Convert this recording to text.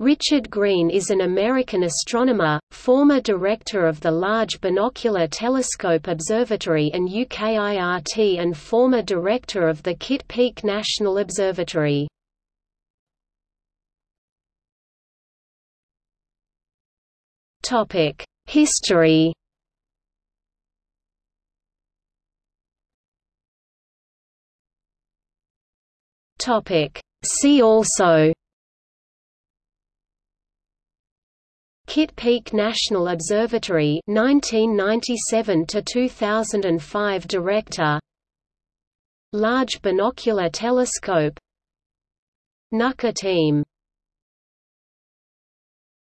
Richard Green is an American astronomer, former director of the Large Binocular Telescope Observatory and UKIRT and former director of the Kitt Peak National Observatory. History See also Kitt Peak National Observatory 1997 to 2005 Director. Large Binocular Telescope. Nuker team